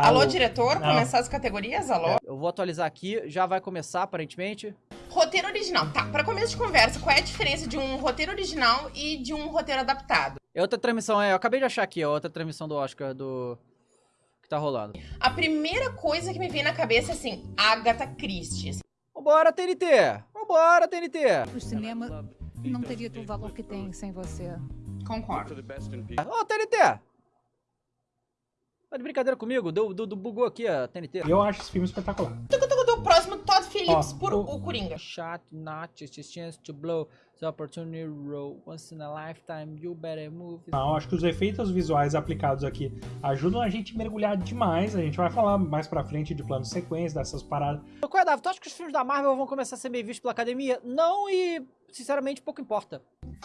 Alô, diretor, Não. começar as categorias? Alô? Eu vou atualizar aqui, já vai começar aparentemente. Roteiro original. Tá, pra começo de conversa, qual é a diferença de um roteiro original e de um roteiro adaptado? É outra transmissão, é, eu acabei de achar aqui, ó, outra transmissão do Oscar do que tá rolando. A primeira coisa que me vem na cabeça é assim, Agatha Christie. Vambora, TNT! Vambora, TNT! O cinema não teria o valor que tem sem você. Concordo. Ô, TNT! Tá de brincadeira comigo? Deu, deu, deu- bugou aqui a TNT. Eu acho esse filme espetacular. Do próximo, Phillips Ó, por o- o Coringa. Shot not just a chance to blow the opportunity roll once in a lifetime you better move. Não, acho que os efeitos visuais aplicados aqui ajudam a gente a mergulhar demais. A gente vai falar mais pra frente de plano de sequência, dessas paradas. Qual é, Davi? Tu acha que os filmes da Marvel vão começar a ser bem vistos pela academia? Não, e sinceramente pouco importa.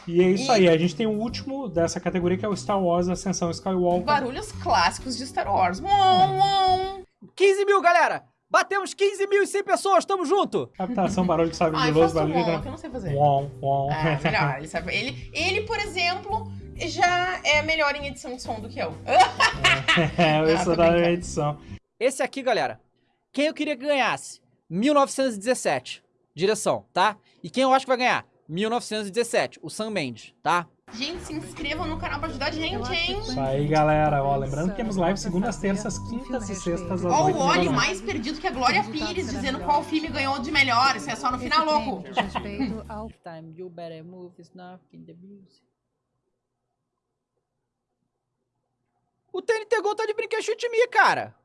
E é isso aí, a gente tem o último dessa categoria que é o Star Wars Ascensão Skywalker. Barulhos clássicos de Star Wars. Uom. 15 mil, galera! Batemos 15 mil e 100 pessoas, tamo junto! Captação, barulho de sabre Ai, de luz, barulho de... que eu não sei fazer. Uom, uom. Ah, melhor. Ele, sabe. Ele, ele, por exemplo, já é melhor em edição de som do que eu. é, isso tô da brincando. edição. Esse aqui, galera, quem eu queria que ganhasse? 1917, direção, tá? E quem eu acho que vai ganhar? 1917, o Sam Mendes, tá? Gente, se inscrevam no canal pra ajudar a gente, hein? Isso aí, galera. Ó, lembrando que temos live segundas, terças, quintas e sextas às. Ó, o manhã. mais perdido que a Glória Pires, dizendo qual filme ganhou de melhor. Isso é só no final, louco. diz respeito ao Time you better move is nothing the music. O TNT Gol tá de brinquedo chute me, cara.